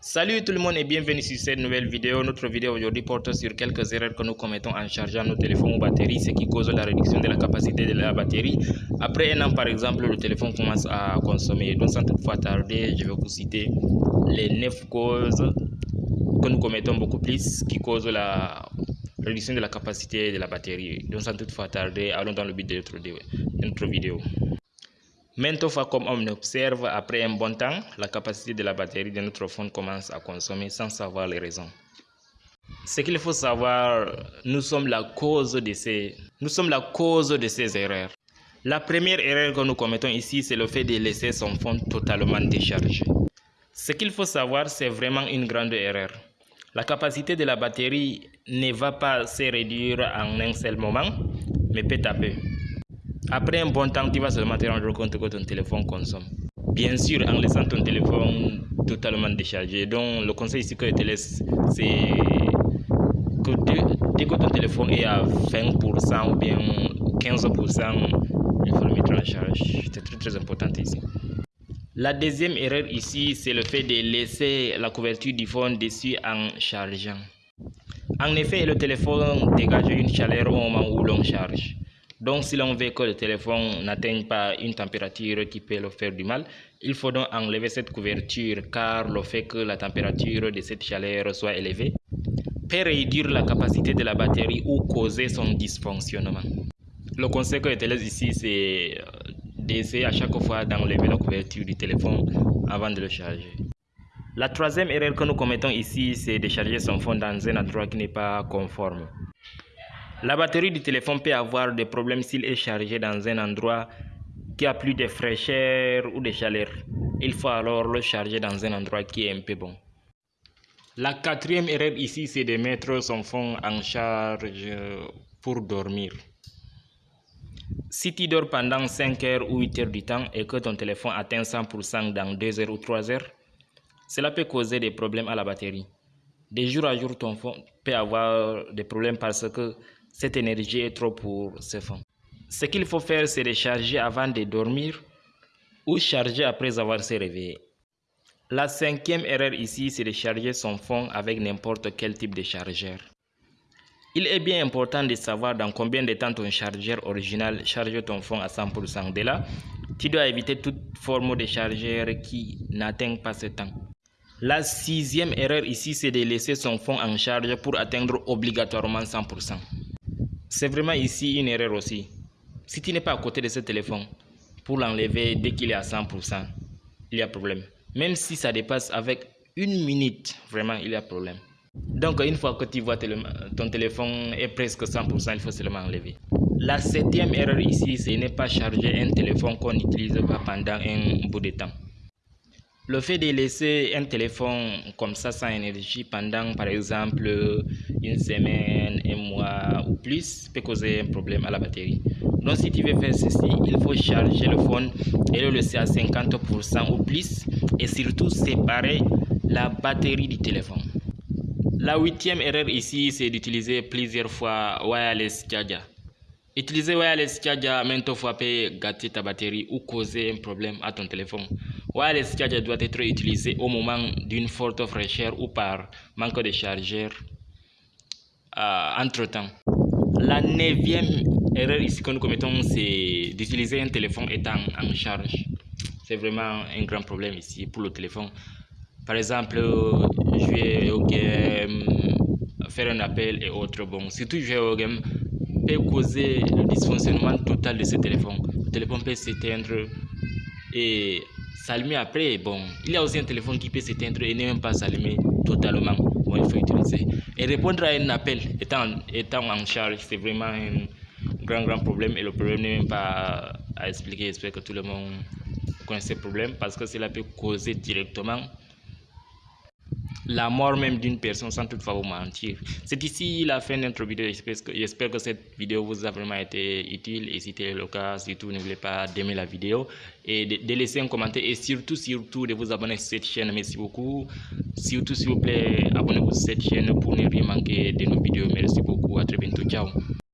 Salut tout le monde et bienvenue sur cette nouvelle vidéo. Notre vidéo aujourd'hui porte sur quelques erreurs que nous commettons en chargeant nos téléphones ou batteries, ce qui cause la réduction de la capacité de la batterie. Après un an par exemple, le téléphone commence à consommer. Donc sans toutefois tarder, je vais vous citer les 9 causes que nous commettons beaucoup plus qui causent la réduction de la capacité de la batterie. Donc sans toutefois tarder, allons dans le but de notre vidéo. Fois, comme on observe, après un bon temps, la capacité de la batterie de notre phone commence à consommer sans savoir les raisons. Ce qu'il faut savoir, nous sommes la cause de ces, nous sommes la cause de ces erreurs. La première erreur que nous commettons ici, c'est le fait de laisser son phone totalement déchargé. Ce qu'il faut savoir, c'est vraiment une grande erreur. La capacité de la batterie ne va pas se réduire en un seul moment, mais peu à peu. Après un bon temps, tu vas seulement te rendre compte que ton téléphone consomme. Bien sûr, en laissant ton téléphone totalement déchargé. Donc, le conseil ici que je te laisse, c'est que dès, que ton téléphone est à 20% ou bien 15%, il faut le mettre en charge. C'est très très important ici. La deuxième erreur ici, c'est le fait de laisser la couverture du phone dessus en chargeant. En effet, le téléphone dégage une chaleur au moment où l'on charge. Donc, si l'on veut que le téléphone n'atteigne pas une température qui peut le faire du mal, il faut donc enlever cette couverture car le fait que la température de cette chaleur soit élevée peut réduire la capacité de la batterie ou causer son dysfonctionnement. Le conseil que je te laisse ici, c'est euh, d'essayer à chaque fois d'enlever la couverture du téléphone avant de le charger. La troisième erreur que nous commettons ici, c'est de charger son phone dans un endroit qui n'est pas conforme. La batterie du téléphone peut avoir des problèmes s'il est chargé dans un endroit qui a plus de fraîcheur ou de chaleur. Il faut alors le charger dans un endroit qui est un peu bon. La quatrième erreur ici, c'est de mettre son phone en charge pour dormir. Si tu dors pendant 5 heures ou 8 heures du temps et que ton téléphone atteint 100% dans 2 heures ou 3 heures, cela peut causer des problèmes à la batterie. De jour à jour, ton phone peut avoir des problèmes parce que cette énergie est trop pour ce fond. Ce qu'il faut faire, c'est de charger avant de dormir ou charger après avoir se réveillé. La cinquième erreur ici, c'est de charger son fond avec n'importe quel type de chargeur. Il est bien important de savoir dans combien de temps ton chargeur original charge ton fond à 100%. De là, tu dois éviter toute forme de chargeur qui n'atteint pas ce temps. La sixième erreur ici, c'est de laisser son fond en charge pour atteindre obligatoirement 100%. C'est vraiment ici une erreur aussi. Si tu n'es pas à côté de ce téléphone, pour l'enlever dès qu'il est à 100%, il y a problème. Même si ça dépasse avec une minute, vraiment, il y a problème. Donc, une fois que tu vois ton téléphone est presque 100%, il faut seulement enlever. La septième erreur ici, c'est ne pas charger un téléphone qu'on n'utilise pas pendant un bout de temps. Le fait de laisser un téléphone comme ça sans énergie pendant par exemple une semaine, un mois ou plus peut causer un problème à la batterie. Donc si tu veux faire ceci, il faut charger le phone et le laisser à 50% ou plus et surtout séparer la batterie du téléphone. La huitième erreur ici, c'est d'utiliser plusieurs fois wireless charger. Utiliser wireless charger maintes fois peut gâter ta batterie ou causer un problème à ton téléphone. Wireless charger doit être utilisé au moment d'une forte fraîcheur ou par manque de chargeur euh, entre-temps. La neuvième erreur ici que nous commettons, c'est d'utiliser un téléphone étant en charge. C'est vraiment un grand problème ici pour le téléphone. Par exemple, jouer au game, faire un appel et autres. Bon, surtout jouer au game peut causer le dysfonctionnement total de ce téléphone. Le téléphone peut s'éteindre et s'allumer après. Bon, il y a aussi un téléphone qui peut s'éteindre et ne même pas s'allumer totalement. Bon, il faut utiliser. Et répondre à un appel étant, étant en charge, c'est vraiment un grand, grand problème. Et le problème n'est même pas à expliquer. J'espère que tout le monde connaît ce problème parce que cela peut causer directement la mort même d'une personne sans toutefois vous mentir. C'est ici la fin de notre vidéo. J'espère que, cette vidéo vous a vraiment été utile. Et si c'était le cas, surtout n'oubliez pas d'aimer la vidéo et de, laisser un commentaire et surtout, surtout de vous abonner à cette chaîne. Merci beaucoup. Surtout, s'il vous plaît, abonnez-vous à cette chaîne pour ne rien manquer de nos vidéos. Merci beaucoup. À très bientôt. Ciao.